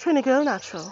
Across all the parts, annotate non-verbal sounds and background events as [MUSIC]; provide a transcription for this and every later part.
Trini Girl Natural.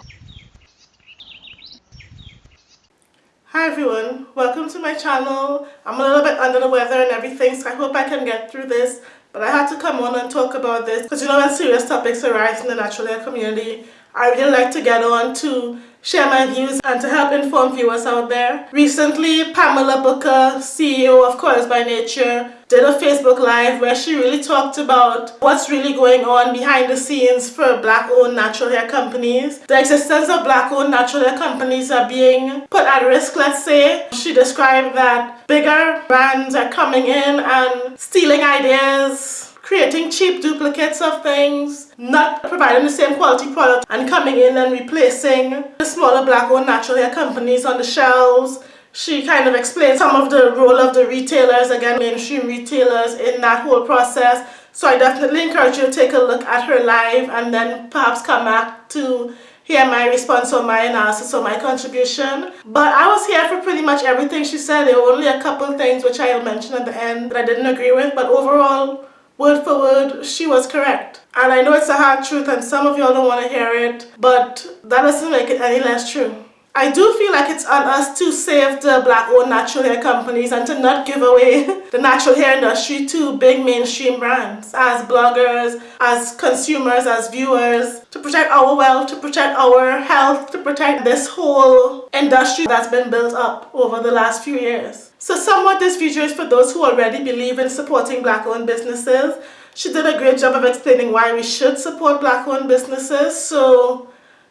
Hi everyone, welcome to my channel. I'm a little bit under the weather and everything so I hope I can get through this but I had to come on and talk about this because you know when serious topics arise in the natural hair community I really like to get on to share my views and to help inform viewers out there. Recently, Pamela Booker, CEO of Coils by Nature, did a Facebook Live where she really talked about what's really going on behind the scenes for black-owned natural hair companies. The existence of black-owned natural hair companies are being put at risk, let's say. She described that bigger brands are coming in and stealing ideas, creating cheap duplicates of things, not providing the same quality product and coming in and replacing the smaller black-owned natural hair companies on the shelves. She kind of explained some of the role of the retailers, again mainstream retailers in that whole process. So I definitely encourage you to take a look at her live and then perhaps come back to hear my response or my analysis or my contribution. But I was here for pretty much everything she said. There were only a couple things which I'll mention at the end that I didn't agree with. But overall, word for word, she was correct. And I know it's a hard truth and some of y'all don't want to hear it, but that doesn't make it any less true. I do feel like it's on us to save the black-owned natural hair companies and to not give away [LAUGHS] the natural hair industry to big mainstream brands as bloggers, as consumers, as viewers, to protect our wealth, to protect our health, to protect this whole industry that's been built up over the last few years. So somewhat this video is for those who already believe in supporting black-owned businesses. She did a great job of explaining why we should support black-owned businesses. So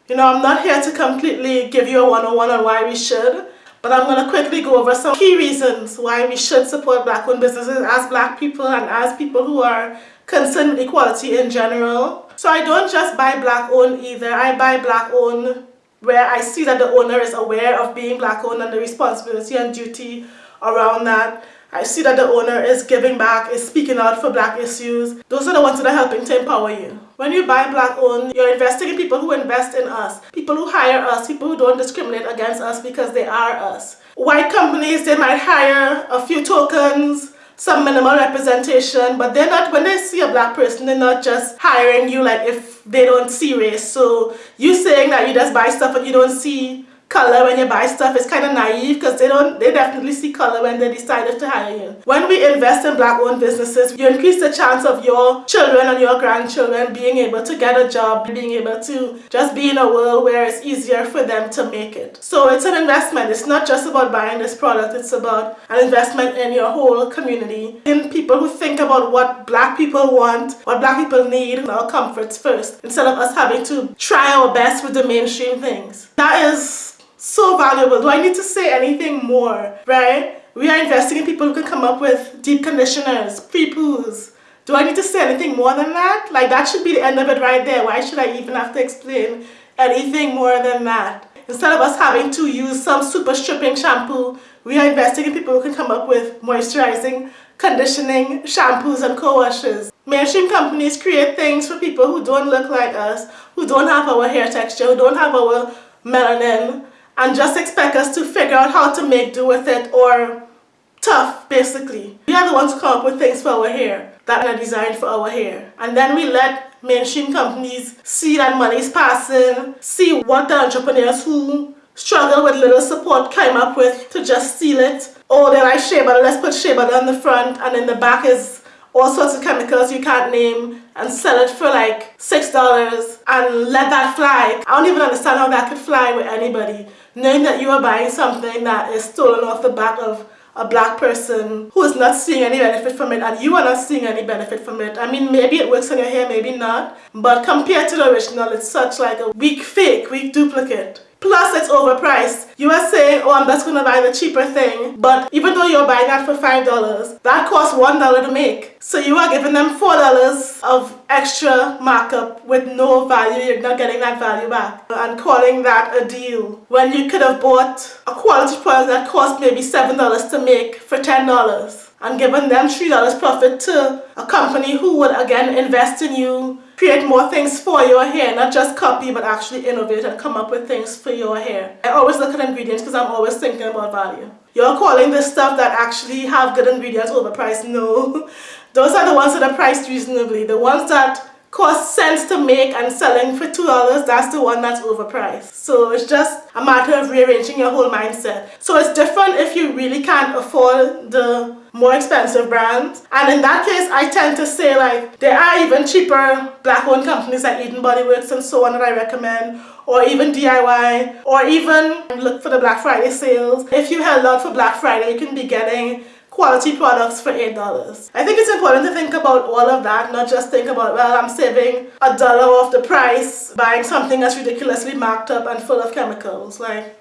you know, I'm not here to completely give you a one-on-one on why we should, but I'm going to quickly go over some key reasons why we should support black-owned businesses as black people and as people who are concerned with equality in general. So I don't just buy black-owned either, I buy black-owned where I see that the owner is aware of being black-owned and the responsibility and duty around that. I see that the owner is giving back, is speaking out for black issues. Those are the ones that are helping to empower you. When you buy black owned, you're investing in people who invest in us, people who hire us, people who don't discriminate against us because they are us. White companies, they might hire a few tokens, some minimal representation, but they're not, when they see a black person, they're not just hiring you like if they don't see race. So you saying that you just buy stuff and you don't see color when you buy stuff is kind of naive because they don't they definitely see color when they decided to hire you. When we invest in black owned businesses, you increase the chance of your children and your grandchildren being able to get a job, being able to just be in a world where it's easier for them to make it. So it's an investment. It's not just about buying this product, it's about an investment in your whole community, in people who think about what black people want, what black people need, our comforts first, instead of us having to try our best with the mainstream things. That is so valuable. Do I need to say anything more, right? We are investing in people who can come up with deep conditioners, pre-poos. Do I need to say anything more than that? Like that should be the end of it right there. Why should I even have to explain anything more than that? Instead of us having to use some super stripping shampoo, we are investing in people who can come up with moisturizing, conditioning shampoos and co-washes. Mainstream companies create things for people who don't look like us, who don't have our hair texture, who don't have our melanin, and just expect us to figure out how to make do with it or tough basically. We are the ones who come up with things for our hair that are designed for our hair. And then we let mainstream companies see that money is passing, see what the entrepreneurs who struggle with little support came up with to just steal it. Oh, they like shea butter, let's put shea butter on the front and in the back is all sorts of chemicals you can't name and sell it for like six dollars and let that fly. I don't even understand how that could fly with anybody knowing that you are buying something that is stolen off the back of a black person who is not seeing any benefit from it and you are not seeing any benefit from it. I mean, maybe it works on your hair, maybe not. But compared to the original, it's such like a weak fake, weak duplicate. Plus it's overpriced. You are saying, oh I'm just going to buy the cheaper thing. But even though you're buying that for $5, that costs $1 to make. So you are giving them $4 of extra markup with no value. You're not getting that value back. And calling that a deal. When you could have bought a quality product that cost maybe $7 to make for $10 and given them $3 profit to a company who would again invest in you create more things for your hair, not just copy, but actually innovate and come up with things for your hair. I always look at ingredients because I'm always thinking about value. You're calling this stuff that actually have good ingredients overpriced? No. [LAUGHS] Those are the ones that are priced reasonably. The ones that cost cents to make and selling for $2, that's the one that's overpriced. So it's just a matter of rearranging your whole mindset. So it's different if you really can't afford the more expensive brands. And in that case, I tend to say like there are even cheaper black owned companies like Eden Body Works and so on that I recommend or even DIY or even look for the Black Friday sales. If you held out for Black Friday, you can be getting quality products for $8. I think it's important to think about all of that, not just think about, well, I'm saving a dollar off the price buying something that's ridiculously marked up and full of chemicals. Like,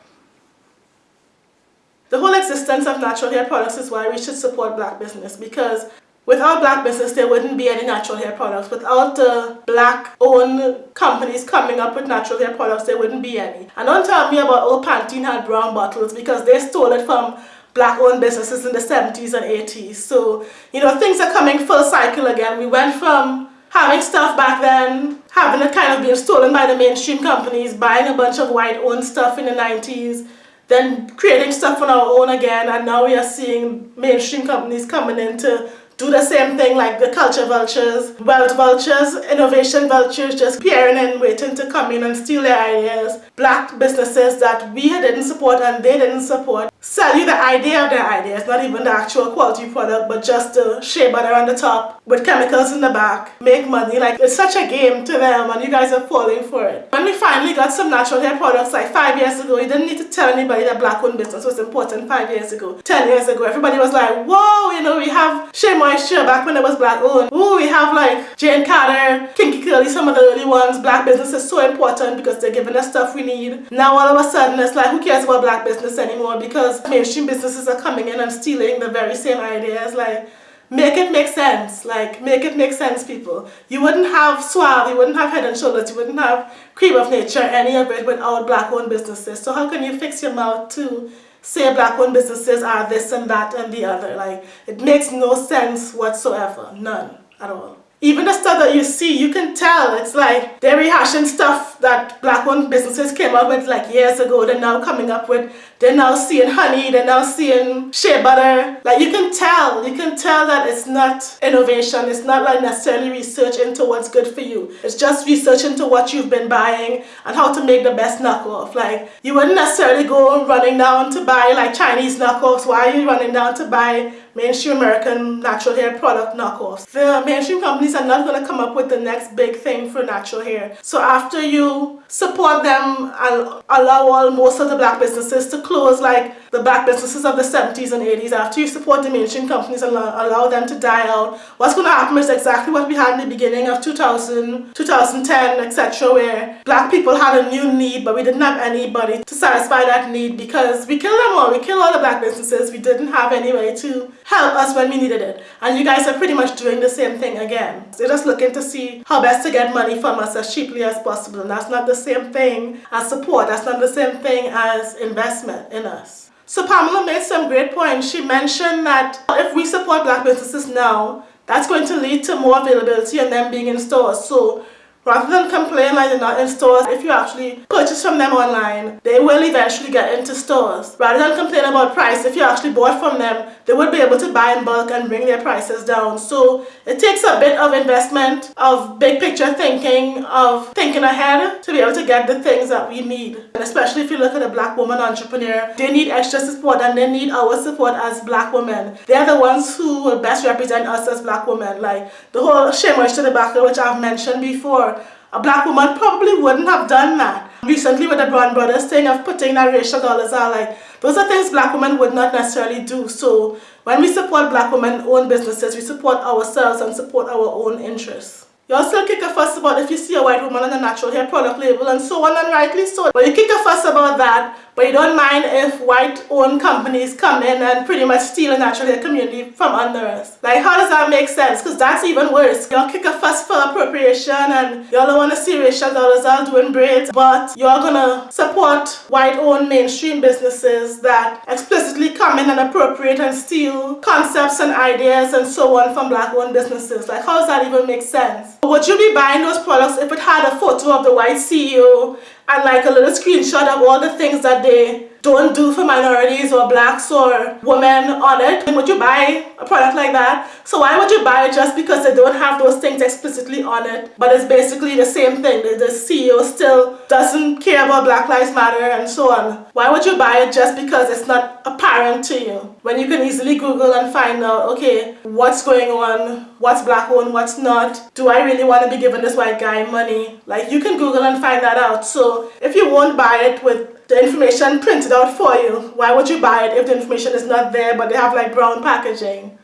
the whole existence of natural hair products is why we should support black business because without black business there wouldn't be any natural hair products. Without the black owned companies coming up with natural hair products there wouldn't be any. And don't tell me about old Pantene had brown bottles because they stole it from black owned businesses in the 70s and 80s. So, you know, things are coming full cycle again. We went from having stuff back then, having it kind of being stolen by the mainstream companies, buying a bunch of white owned stuff in the 90s, then creating stuff on our own again, and now we are seeing mainstream companies coming in to do the same thing like the culture vultures, wealth vultures, innovation vultures just peering and waiting to come in and steal their ideas. Black businesses that we didn't support and they didn't support sell you the idea of their ideas, not even the actual quality product, but just the shea butter on the top with chemicals in the back. Make money. Like it's such a game to them and you guys are falling for it. When we finally got some natural hair products like five years ago, you didn't need to tell anybody that black owned business was important five years ago, ten years ago. Everybody was like, whoa, you know, we have Shea Moisture back when it was black owned. Ooh, we have like Jane Carter, Kinky Curly, some of the early ones. Black business is so important because they're giving us stuff we need. Now all of a sudden it's like, who cares about black business anymore because mainstream businesses are coming in and stealing the very same ideas. Like, make it make sense. Like, make it make sense, people. You wouldn't have Suave, you wouldn't have Head and Shoulders, you wouldn't have Cream of Nature, any of it without black-owned businesses. So how can you fix your mouth to say black-owned businesses are this and that and the other? Like, it makes no sense whatsoever. None at all. Even the stuff that you see, you can tell it's like they're rehashing stuff that black-owned businesses came up with like years ago. They're now coming up with, they're now seeing honey, they're now seeing shea butter. Like you can tell, you can tell that it's not innovation. It's not like necessarily research into what's good for you. It's just research into what you've been buying and how to make the best knockoff. Like you wouldn't necessarily go running down to buy like Chinese knockoffs. Why are you running down to buy mainstream American natural hair product knockoffs. The mainstream companies are not going to come up with the next big thing for natural hair. So after you support them and allow all most of the black businesses to close like the black businesses of the 70s and 80s, after you support mainstream companies and allow them to die out, what's going to happen is exactly what we had in the beginning of 2000, 2010, etc., where black people had a new need, but we didn't have anybody to satisfy that need because we killed them all. We killed all the black businesses. We didn't have any way to help us when we needed it. And you guys are pretty much doing the same thing again. They're just looking to see how best to get money from us as cheaply as possible. And that's not the same thing as support. That's not the same thing as investment in us. So Pamela made some great points. She mentioned that if we support black businesses now, that's going to lead to more availability and them being in stores. So Rather than complain like they're not in stores, if you actually purchase from them online, they will eventually get into stores. Rather than complain about price, if you actually bought from them, they would be able to buy in bulk and bring their prices down. So it takes a bit of investment, of big picture thinking, of thinking ahead to be able to get the things that we need. And especially if you look at a black woman entrepreneur, they need extra support and they need our support as black women. They're the ones who will best represent us as black women. Like the whole Shea Moisture debacle, which I've mentioned before, a black woman probably wouldn't have done that. Recently with the Brown Brothers thing of putting that racial dollars out, like, those are things black women would not necessarily do. So when we support black women owned businesses, we support ourselves and support our own interests. You also kick a fuss about if you see a white woman on a natural hair product label and so on and rightly so. But you kick a fuss about that but you don't mind if white-owned companies come in and pretty much steal a natural hair community from under us. Like, how does that make sense? Because that's even worse. Y'all kick a fuss for appropriation and y'all want to see Rachel Dolezal doing braids, but you're gonna support white-owned mainstream businesses that explicitly come in and appropriate and steal concepts and ideas and so on from black-owned businesses. Like, how does that even make sense? Would you be buying those products if it had a photo of the white CEO and like a little screenshot of all the things that they don't do for minorities or blacks or women on it. Would you buy a product like that? So why would you buy it just because they don't have those things explicitly on it? But it's basically the same thing. The, the CEO still doesn't care about Black Lives Matter and so on. Why would you buy it just because it's not apparent to you? When you can easily Google and find out, okay, what's going on? What's black owned? What's not? Do I really want to be giving this white guy money? Like you can Google and find that out. So if you won't buy it with the information printed out for you. Why would you buy it if the information is not there but they have like brown packaging?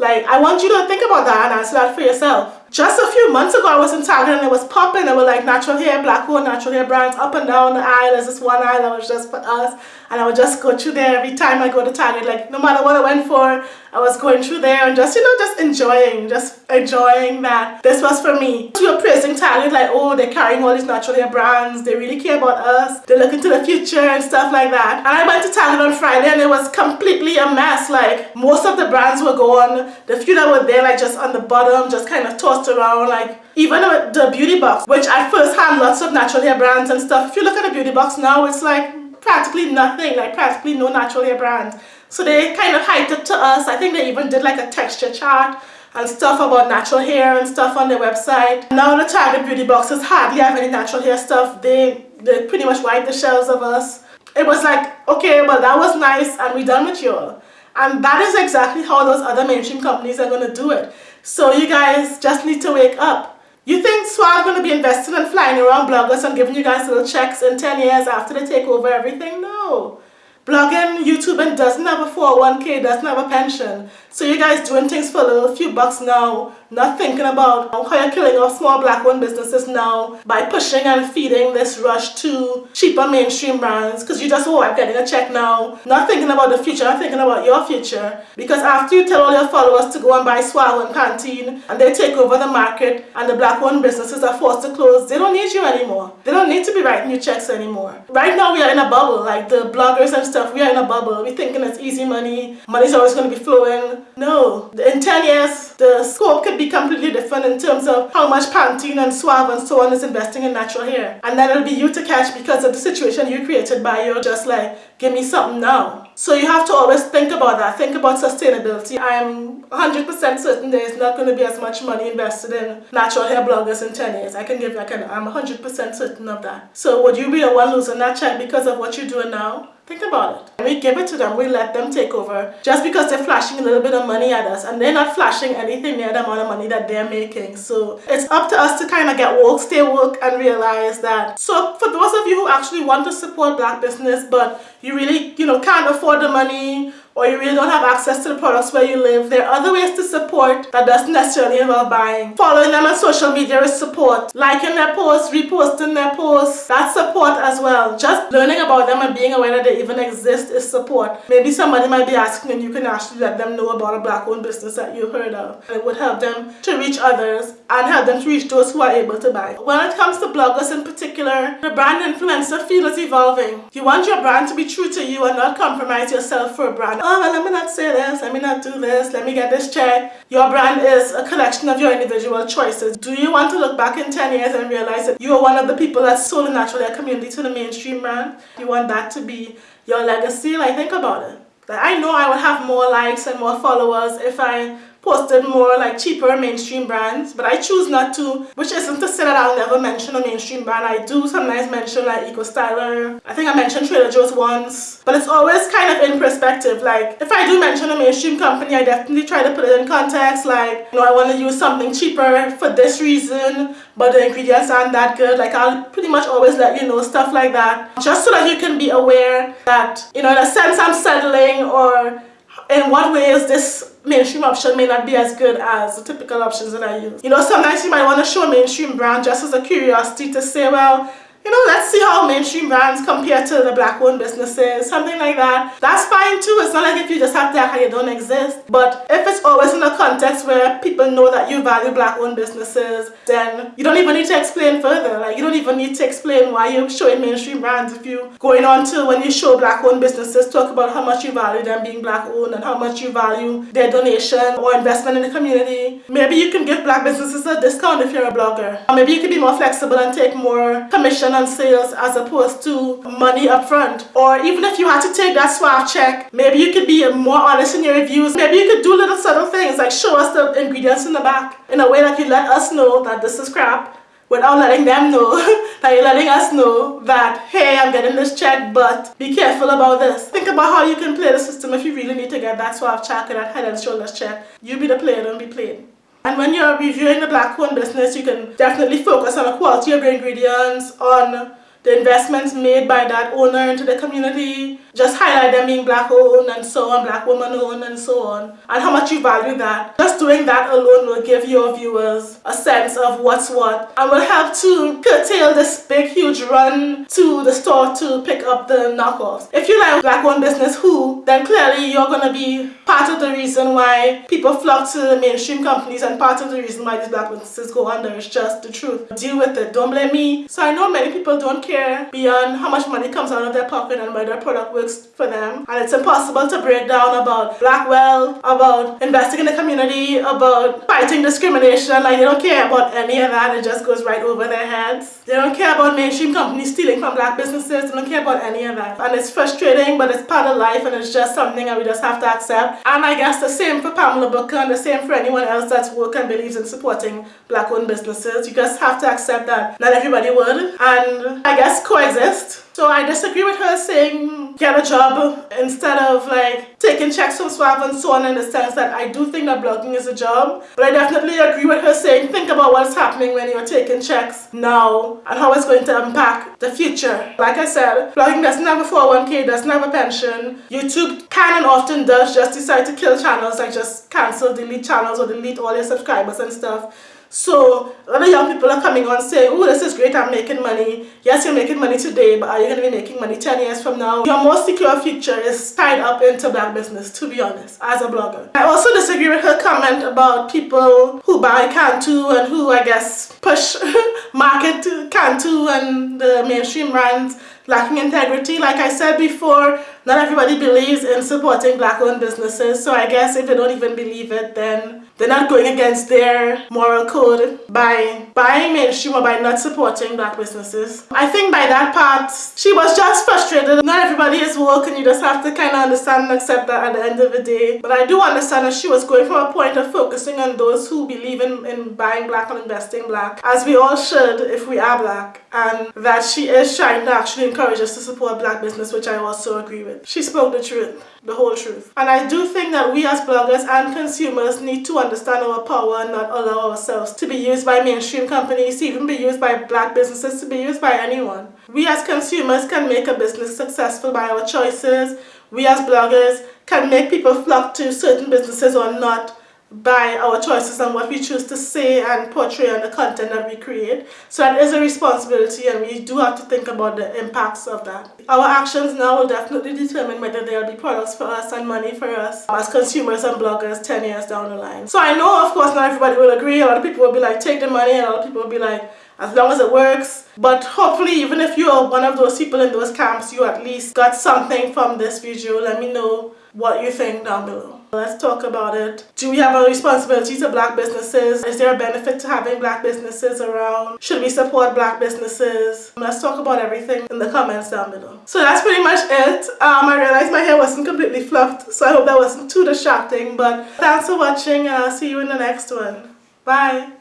Like, I want you to think about that and answer that for yourself. Just a few months ago, I was in Target and it was popping. There were like natural hair, black owned natural hair brands up and down the aisle. There's this one aisle that was just for us. And I would just go through there every time I go to Target. Like, no matter what I went for, I was going through there and just, you know, just enjoying, just enjoying that. This was for me. We were praising Target like, oh, they're carrying all these natural hair brands. They really care about us. They look into the future and stuff like that. And I went to Target on Friday and it was completely a mess. Like, most of the brands were gone. The few that were there, like, just on the bottom, just kind of tossed around. Like, even the beauty box, which I first had lots of natural hair brands and stuff. If you look at the beauty box now, it's like practically nothing, like practically no natural hair brands. So they kind of hyped it to us. I think they even did like a texture chart and stuff about natural hair and stuff on their website. Now the Target beauty boxes hardly have any natural hair stuff. They, they pretty much wiped the shelves of us. It was like, okay, well that was nice and we done with you. All. And that is exactly how those other mainstream companies are going to do it. So you guys just need to wake up. You think Suave going to be investing and flying around bloggers and giving you guys little checks in 10 years after they take over everything? No. Blogging, YouTubing doesn't have a 401k, doesn't have a pension. So you guys doing things for a little few bucks now, not thinking about how you're killing off small black owned businesses now by pushing and feeding this rush to cheaper mainstream brands because you just, oh, I'm getting a check now. Not thinking about the future, not thinking about your future. Because after you tell all your followers to go and buy Suave and Pantene and they take over the market and the black owned businesses are forced to close, they don't need you anymore. They don't need to be writing you checks anymore. Right now we are in a bubble, like the bloggers and stuff, we are in a bubble. We're thinking it's easy money, money's always going to be flowing. No, in 10 years, the scope could be completely different in terms of how much Pantene and Suave and so on is investing in natural hair. And then it'll be you to catch because of the situation you created by your just like, give me something now. So you have to always think about that, think about sustainability. I'm 100% certain there's not going to be as much money invested in natural hair bloggers in 10 years. I can give, I can, I'm 100% certain of that. So would you be the one losing that check because of what you're doing now? Think about it. We give it to them, we let them take over just because they're flashing a little bit of money at us and they're not flashing anything near the amount of money that they're making. So it's up to us to kind of get woke, stay woke and realize that. So for those of you who actually want to support black business but you really, you know, can't afford the money or you really don't have access to the products where you live, there are other ways to support that doesn't necessarily involve buying. Following them on social media is support. Liking their posts, reposting their posts, that's support as well. Just learning about them and being aware that they even exist is support. Maybe somebody might be asking and you can actually let them know about a black owned business that you heard of. It would help them to reach others and help them to reach those who are able to buy. When it comes to bloggers in particular, the brand influencer field is evolving. You want your brand to be true to you and not compromise yourself for a brand oh, let me not say this, let me not do this, let me get this check. Your brand is a collection of your individual choices. Do you want to look back in 10 years and realize that you are one of the people that sold a natural hair community to the mainstream brand? You want that to be your legacy? Like, think about it. Like, I know I would have more likes and more followers if I posted more like cheaper mainstream brands but I choose not to which isn't to say that I'll never mention a mainstream brand. I do sometimes mention like Eco Styler. I think I mentioned Trader Joe's once but it's always kind of in perspective. Like if I do mention a mainstream company I definitely try to put it in context like you know I want to use something cheaper for this reason but the ingredients aren't that good. Like I'll pretty much always let you know stuff like that just so that you can be aware that you know in a sense I'm settling or in what ways this mainstream option may not be as good as the typical options that I use. You know, sometimes you might want to show a mainstream brand just as a curiosity to say, well, you know, let's see how mainstream brands compare to the black owned businesses, something like that. That's fine too. It's not like if you just have to act you don't exist. But if it's always in a context where people know that you value black owned businesses, then you don't even need to explain further. Like you don't even even need to explain why you're showing mainstream brands if you going on to when you show black owned businesses talk about how much you value them being black owned and how much you value their donation or investment in the community. Maybe you can give black businesses a discount if you're a blogger. Or maybe you can be more flexible and take more commission on sales as opposed to money upfront. Or even if you had to take that Suave check, maybe you could be more honest in your reviews. Maybe you could do little subtle things like show us the ingredients in the back in a way that you let us know that this is crap without letting them know [LAUGHS] that you're letting us know that hey I'm getting this check but be careful about this. Think about how you can play the system if you really need to get that Suave check or that head and shoulders check. You be the player, don't be played. And when you're reviewing the black owned business, you can definitely focus on the quality of your ingredients, on the investments made by that owner into the community, just highlight them being black owned and so on, black woman owned and so on, and how much you value that. Just doing that alone will give your viewers a sense of what's what and will help to curtail this big huge run to the store to pick up the knockoffs. If you like black owned business who, then clearly you're going to be part of the reason why people flock to the mainstream companies and part of the reason why these black businesses go under. It's just the truth. Deal with it. Don't blame me. So I know many people don't care beyond how much money comes out of their pocket and whether their product works for them. And it's impossible to break down about black wealth, about investing in the community, about fighting discrimination. Like they don't care about any of that. It just goes right over their heads. They don't care about mainstream companies stealing from black businesses. They don't care about any of that. And it's frustrating, but it's part of life and it's just something that we just have to accept. And I guess the same for Pamela Booker and the same for anyone else that's work and believes in supporting black owned businesses. You just have to accept that not everybody would. And I guess coexist. So I disagree with her saying get a job instead of like taking checks from Suave and so on in the sense that I do think that blogging is a job. But I definitely agree with her saying think about what's happening when you're taking checks now and how it's going to impact the future. Like I said, blogging doesn't have a 401k, doesn't have a pension. YouTube can and often does just decide to kill channels like just cancel, delete channels or delete all your subscribers and stuff. So a lot of young people are coming on saying, oh, this is great, I'm making money. Yes, you're making money today, but are you going to be making money 10 years from now? Your most secure future is tied up into black business, to be honest, as a blogger. I also disagree with her comment about people who buy Cantu and who, I guess, push [LAUGHS] market to Cantu and the mainstream brands lacking integrity. Like I said before, not everybody believes in supporting black-owned businesses, so I guess if they don't even believe it, then they're not going against their moral code by buying mainstream or by not supporting black businesses. I think by that part, she was just frustrated. Not everybody is woke and you just have to kind of understand and accept that at the end of the day. But I do understand that she was going from a point of focusing on those who believe in, in buying black and investing black, as we all should if we are black, and that she is trying to actually encourage us to support black business, which I also agree with. She spoke the truth the whole truth. And I do think that we as bloggers and consumers need to understand our power and not allow ourselves to be used by mainstream companies, to even be used by black businesses, to be used by anyone. We as consumers can make a business successful by our choices. We as bloggers can make people flock to certain businesses or not by our choices and what we choose to say and portray on the content that we create. So that is a responsibility and we do have to think about the impacts of that. Our actions now will definitely determine whether there will be products for us and money for us as consumers and bloggers 10 years down the line. So I know of course not everybody will agree, a lot of people will be like take the money and a lot of people will be like as long as it works. But hopefully even if you're one of those people in those camps, you at least got something from this video. Let me know what you think down below. Let's talk about it. Do we have a responsibility to black businesses? Is there a benefit to having black businesses around? Should we support black businesses? Let's talk about everything in the comments down below. So that's pretty much it. Um, I realized my hair wasn't completely fluffed, so I hope that wasn't too distracting. But thanks for watching and I'll see you in the next one. Bye!